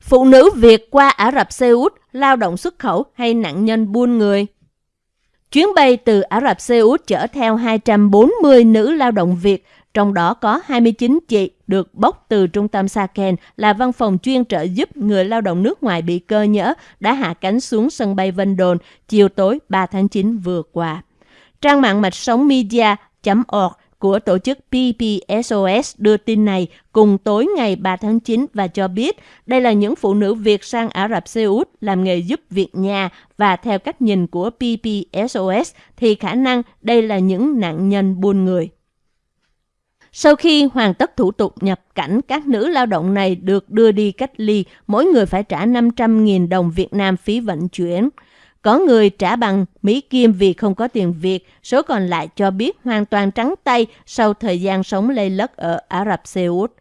Phụ nữ Việt qua Ả Rập Xê Út lao động xuất khẩu hay nạn nhân buôn người? Chuyến bay từ Ả Rập Xê Út chở theo 240 nữ lao động Việt, trong đó có 29 chị được bốc từ trung tâm Saken là văn phòng chuyên trợ giúp người lao động nước ngoài bị cơ nhỡ đã hạ cánh xuống sân bay Vân Đồn chiều tối 3 tháng 9 vừa qua. Trang mạng mạch sống media.org của tổ chức PPSOS đưa tin này cùng tối ngày 3 tháng 9 và cho biết đây là những phụ nữ Việt sang Ả Rập Xê Út làm nghề giúp việc nhà và theo cách nhìn của PPSOS thì khả năng đây là những nạn nhân buôn người. Sau khi hoàn tất thủ tục nhập cảnh, các nữ lao động này được đưa đi cách ly, mỗi người phải trả 500.000 đồng Việt Nam phí vận chuyển. Có người trả bằng Mỹ Kim vì không có tiền Việt, số còn lại cho biết hoàn toàn trắng tay sau thời gian sống lây lất ở Ả Rập Xê Út.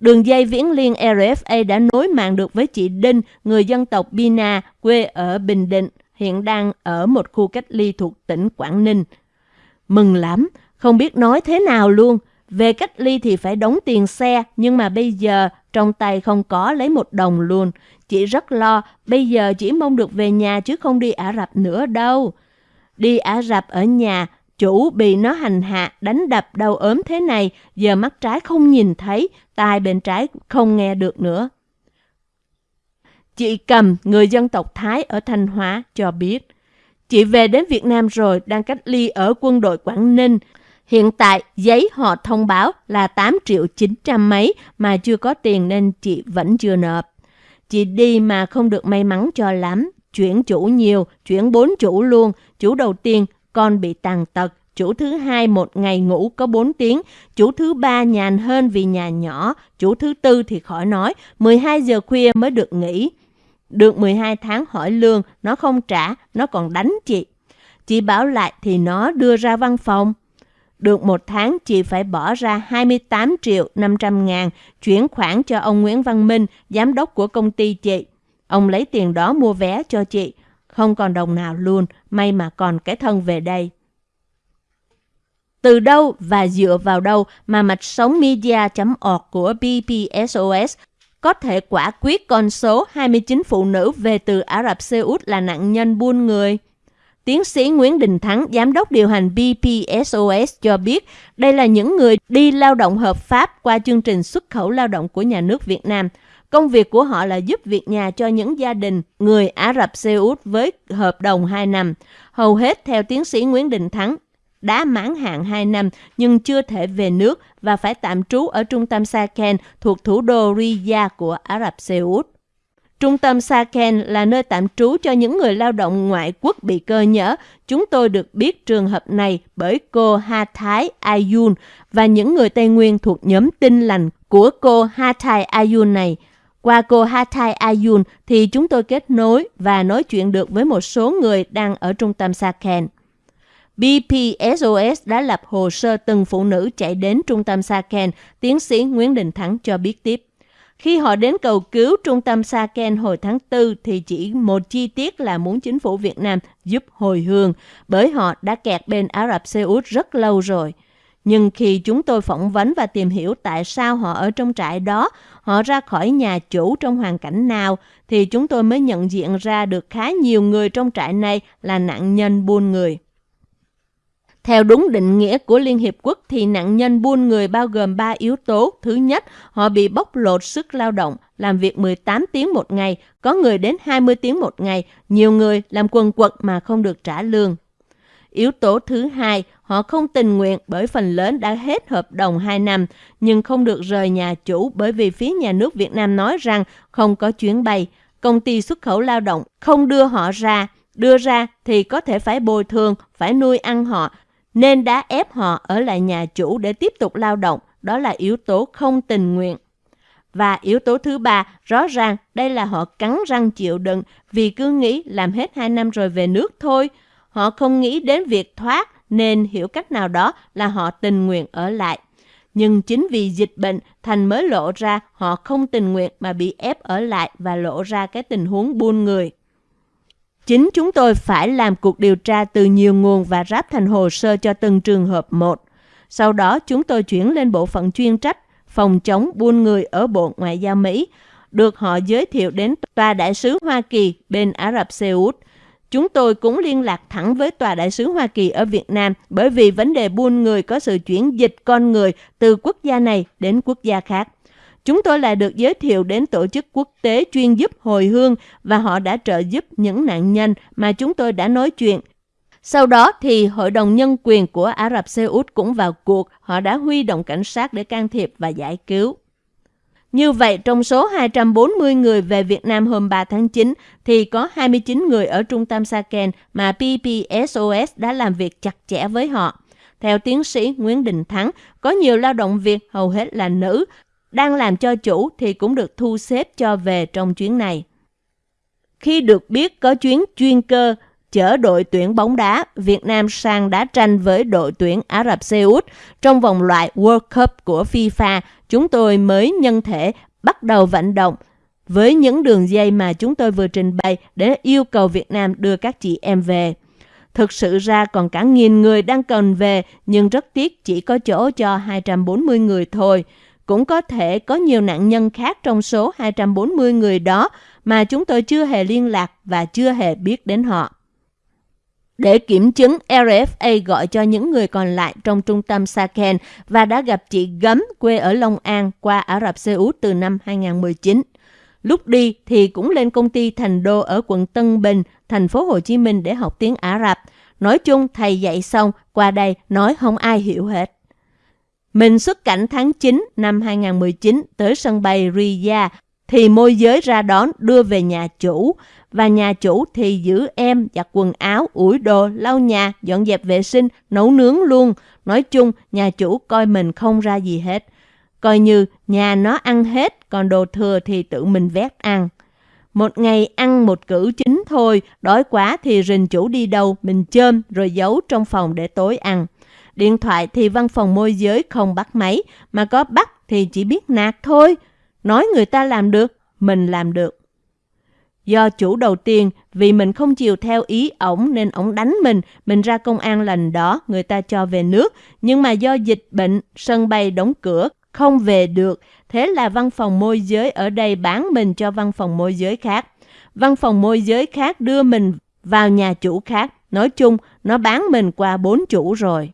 Đường dây viễn liên RFA đã nối mạng được với chị Đinh, người dân tộc Bina, quê ở Bình Định, hiện đang ở một khu cách ly thuộc tỉnh Quảng Ninh. Mừng lắm, không biết nói thế nào luôn. Về cách ly thì phải đóng tiền xe, nhưng mà bây giờ trong tay không có lấy một đồng luôn. Chị rất lo, bây giờ chỉ mong được về nhà chứ không đi Ả Rập nữa đâu. Đi Ả Rập ở nhà, chủ bị nó hành hạ, đánh đập đau ốm thế này, giờ mắt trái không nhìn thấy, tai bên trái không nghe được nữa. Chị Cầm, người dân tộc Thái ở Thanh Hóa, cho biết. Chị về đến Việt Nam rồi, đang cách ly ở quân đội Quảng Ninh. Hiện tại, giấy họ thông báo là 8 triệu 900 mấy mà chưa có tiền nên chị vẫn chưa nộp. Chị đi mà không được may mắn cho lắm. Chuyển chủ nhiều, chuyển bốn chủ luôn. Chủ đầu tiên, con bị tàn tật. Chủ thứ hai một ngày ngủ có 4 tiếng, chủ thứ ba nhàn hơn vì nhà nhỏ, chủ thứ tư thì khỏi nói, 12 giờ khuya mới được nghỉ. Được 12 tháng hỏi lương, nó không trả, nó còn đánh chị. Chị bảo lại thì nó đưa ra văn phòng. Được một tháng chị phải bỏ ra 28 triệu 500 ngàn chuyển khoản cho ông Nguyễn Văn Minh, giám đốc của công ty chị. Ông lấy tiền đó mua vé cho chị. Không còn đồng nào luôn, may mà còn cái thân về đây. Từ đâu và dựa vào đâu mà mạch sống media.org của BPSOS có thể quả quyết con số 29 phụ nữ về từ Ả Rập Xê Út là nạn nhân buôn người? Tiến sĩ Nguyễn Đình Thắng, giám đốc điều hành BPSOS cho biết đây là những người đi lao động hợp pháp qua chương trình xuất khẩu lao động của nhà nước Việt Nam. Công việc của họ là giúp việc nhà cho những gia đình người Ả Rập Xê Út với hợp đồng 2 năm. Hầu hết, theo tiến sĩ Nguyễn Đình Thắng, đã mãn hạn 2 năm nhưng chưa thể về nước và phải tạm trú ở trung tâm Saken thuộc thủ đô Riyadh của Ả Rập Xê Út. Trung tâm Saken là nơi tạm trú cho những người lao động ngoại quốc bị cơ nhỡ. Chúng tôi được biết trường hợp này bởi cô Ha Thái Ayun và những người Tây Nguyên thuộc nhóm tinh lành của cô Ha Thái Ayun này. Qua cô Ha Thái Ayun thì chúng tôi kết nối và nói chuyện được với một số người đang ở trung tâm Saken. BPSOS đã lập hồ sơ từng phụ nữ chạy đến trung tâm Saken, tiến sĩ Nguyễn Đình Thắng cho biết tiếp. Khi họ đến cầu cứu trung tâm Saken hồi tháng 4 thì chỉ một chi tiết là muốn chính phủ Việt Nam giúp hồi hương, bởi họ đã kẹt bên Ả Rập Xê Út rất lâu rồi. Nhưng khi chúng tôi phỏng vấn và tìm hiểu tại sao họ ở trong trại đó, họ ra khỏi nhà chủ trong hoàn cảnh nào, thì chúng tôi mới nhận diện ra được khá nhiều người trong trại này là nạn nhân buôn người. Theo đúng định nghĩa của Liên Hiệp Quốc thì nạn nhân buôn người bao gồm 3 yếu tố. Thứ nhất, họ bị bóc lột sức lao động, làm việc 18 tiếng một ngày, có người đến 20 tiếng một ngày, nhiều người làm quần quật mà không được trả lương. Yếu tố thứ hai, họ không tình nguyện bởi phần lớn đã hết hợp đồng 2 năm, nhưng không được rời nhà chủ bởi vì phía nhà nước Việt Nam nói rằng không có chuyến bay. Công ty xuất khẩu lao động không đưa họ ra, đưa ra thì có thể phải bồi thường, phải nuôi ăn họ, nên đã ép họ ở lại nhà chủ để tiếp tục lao động, đó là yếu tố không tình nguyện. Và yếu tố thứ ba, rõ ràng đây là họ cắn răng chịu đựng vì cứ nghĩ làm hết hai năm rồi về nước thôi. Họ không nghĩ đến việc thoát nên hiểu cách nào đó là họ tình nguyện ở lại. Nhưng chính vì dịch bệnh thành mới lộ ra họ không tình nguyện mà bị ép ở lại và lộ ra cái tình huống buôn người. Chính chúng tôi phải làm cuộc điều tra từ nhiều nguồn và ráp thành hồ sơ cho từng trường hợp một. Sau đó, chúng tôi chuyển lên bộ phận chuyên trách, phòng chống buôn người ở Bộ Ngoại giao Mỹ. được họ giới thiệu đến tòa đại sứ Hoa Kỳ bên Ả Rập Xê Út. Chúng tôi cũng liên lạc thẳng với tòa đại sứ Hoa Kỳ ở Việt Nam, bởi vì vấn đề buôn người có sự chuyển dịch con người từ quốc gia này đến quốc gia khác. Chúng tôi lại được giới thiệu đến tổ chức quốc tế chuyên giúp hồi hương và họ đã trợ giúp những nạn nhân mà chúng tôi đã nói chuyện. Sau đó thì Hội đồng Nhân quyền của Ả Rập Xê Út cũng vào cuộc, họ đã huy động cảnh sát để can thiệp và giải cứu. Như vậy, trong số 240 người về Việt Nam hôm 3 tháng 9, thì có 29 người ở trung tâm Saken mà PPSOS đã làm việc chặt chẽ với họ. Theo tiến sĩ Nguyễn Đình Thắng, có nhiều lao động Việt, hầu hết là nữ, đang làm cho chủ thì cũng được thu xếp cho về trong chuyến này. Khi được biết có chuyến chuyên cơ chở đội tuyển bóng đá Việt Nam sang đá tranh với đội tuyển Ả Rập Xê Út trong vòng loại World Cup của FIFA, chúng tôi mới nhân thể bắt đầu vận động với những đường dây mà chúng tôi vừa trình bày để yêu cầu Việt Nam đưa các chị em về. Thực sự ra còn cả nghìn người đang cần về, nhưng rất tiếc chỉ có chỗ cho 240 người thôi. Cũng có thể có nhiều nạn nhân khác trong số 240 người đó mà chúng tôi chưa hề liên lạc và chưa hề biết đến họ. Để kiểm chứng, RFA gọi cho những người còn lại trong trung tâm Saken và đã gặp chị Gấm quê ở Long An qua Ả Rập Xê Út từ năm 2019. Lúc đi thì cũng lên công ty Thành Đô ở quận Tân Bình, thành phố Hồ Chí Minh để học tiếng Ả Rập. Nói chung thầy dạy xong, qua đây nói không ai hiểu hết. Mình xuất cảnh tháng 9 năm 2019 tới sân bay Riyadh thì môi giới ra đón đưa về nhà chủ và nhà chủ thì giữ em giặt quần áo, ủi đồ, lau nhà, dọn dẹp vệ sinh, nấu nướng luôn. Nói chung, nhà chủ coi mình không ra gì hết. Coi như nhà nó ăn hết, còn đồ thừa thì tự mình vét ăn. Một ngày ăn một cử chính thôi, đói quá thì rình chủ đi đâu, mình chơm rồi giấu trong phòng để tối ăn. Điện thoại thì văn phòng môi giới không bắt máy, mà có bắt thì chỉ biết nạt thôi. Nói người ta làm được, mình làm được. Do chủ đầu tiên, vì mình không chịu theo ý ổng nên ổng đánh mình, mình ra công an lần đó, người ta cho về nước. Nhưng mà do dịch bệnh, sân bay đóng cửa, không về được. Thế là văn phòng môi giới ở đây bán mình cho văn phòng môi giới khác. Văn phòng môi giới khác đưa mình vào nhà chủ khác. Nói chung, nó bán mình qua bốn chủ rồi.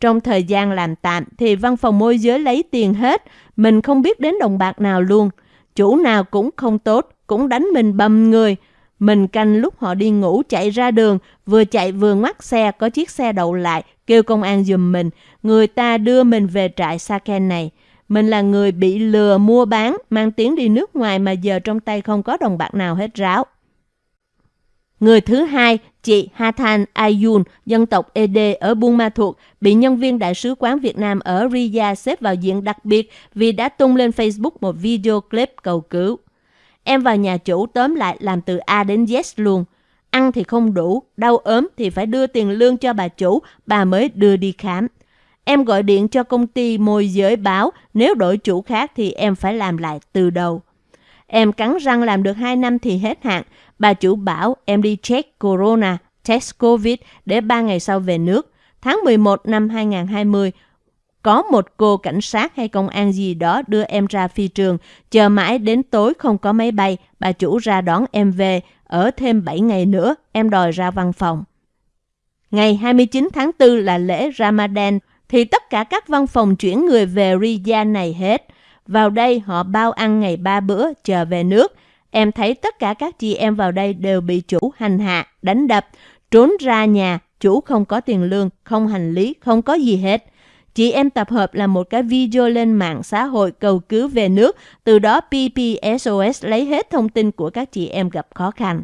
Trong thời gian làm tạm thì văn phòng môi giới lấy tiền hết, mình không biết đến đồng bạc nào luôn. Chủ nào cũng không tốt, cũng đánh mình bầm người. Mình canh lúc họ đi ngủ chạy ra đường, vừa chạy vừa ngoắt xe, có chiếc xe đậu lại, kêu công an giùm mình. Người ta đưa mình về trại Saken này. Mình là người bị lừa mua bán, mang tiếng đi nước ngoài mà giờ trong tay không có đồng bạc nào hết ráo. Người thứ hai, chị Hathan Ayun, dân tộc ED ở Buôn Ma Thuột, bị nhân viên Đại sứ quán Việt Nam ở Riyadh xếp vào diện đặc biệt vì đã tung lên Facebook một video clip cầu cứu. Em vào nhà chủ tóm lại làm từ A đến Z luôn. Ăn thì không đủ, đau ốm thì phải đưa tiền lương cho bà chủ, bà mới đưa đi khám. Em gọi điện cho công ty môi giới báo, nếu đổi chủ khác thì em phải làm lại từ đầu. Em cắn răng làm được 2 năm thì hết hạn. Bà chủ bảo em đi check corona, test covid để 3 ngày sau về nước. Tháng 11 năm 2020, có một cô cảnh sát hay công an gì đó đưa em ra phi trường, chờ mãi đến tối không có máy bay, bà chủ ra đón em về, ở thêm 7 ngày nữa, em đòi ra văn phòng. Ngày 29 tháng 4 là lễ Ramadan, thì tất cả các văn phòng chuyển người về Riyadh này hết. Vào đây họ bao ăn ngày ba bữa, chờ về nước. Em thấy tất cả các chị em vào đây đều bị chủ hành hạ, đánh đập, trốn ra nhà, chủ không có tiền lương, không hành lý, không có gì hết. Chị em tập hợp làm một cái video lên mạng xã hội cầu cứu về nước, từ đó PPSOS lấy hết thông tin của các chị em gặp khó khăn.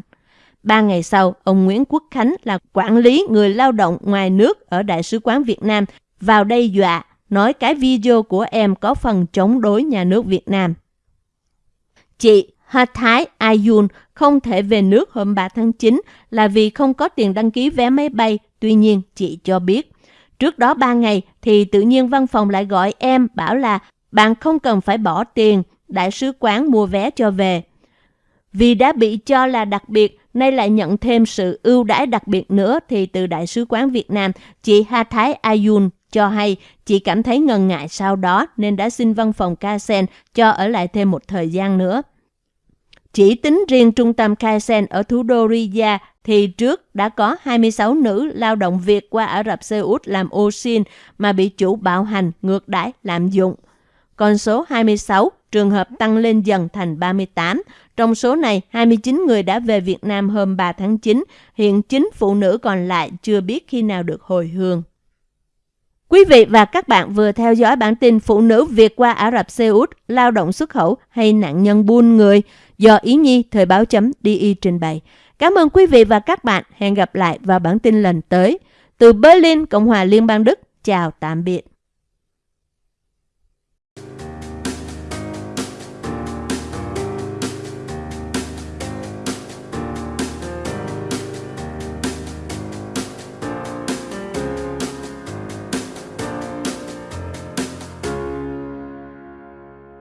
Ba ngày sau, ông Nguyễn Quốc Khánh là quản lý người lao động ngoài nước ở Đại sứ quán Việt Nam vào đây dọa, nói cái video của em có phần chống đối nhà nước Việt Nam. Chị Ha Thái Ayun không thể về nước hôm 3 tháng 9 là vì không có tiền đăng ký vé máy bay, tuy nhiên chị cho biết Trước đó 3 ngày thì tự nhiên văn phòng lại gọi em bảo là bạn không cần phải bỏ tiền, đại sứ quán mua vé cho về. Vì đã bị cho là đặc biệt, nay lại nhận thêm sự ưu đãi đặc biệt nữa thì từ Đại sứ quán Việt Nam, chị Ha Thái Ayun cho hay chị cảm thấy ngần ngại sau đó nên đã xin văn phòng Kasen cho ở lại thêm một thời gian nữa. Chỉ tính riêng trung tâm Kaizen ở thủ đô Riyadh thì trước đã có 26 nữ lao động Việt qua Ả Rập Xê Út làm ô xin mà bị chủ bạo hành, ngược đãi, lạm dụng. Con số 26 trường hợp tăng lên dần thành 38. Trong số này, 29 người đã về Việt Nam hôm 3 tháng 9. Hiện 9 phụ nữ còn lại chưa biết khi nào được hồi hương. Quý vị và các bạn vừa theo dõi bản tin Phụ nữ Việt qua Ả Rập Xê Út, lao động xuất khẩu hay nạn nhân buôn người do Ý Nhi Thời báo chấm DI trình bày. Cảm ơn quý vị và các bạn. Hẹn gặp lại vào bản tin lần tới. Từ Berlin, Cộng hòa Liên bang Đức, chào tạm biệt.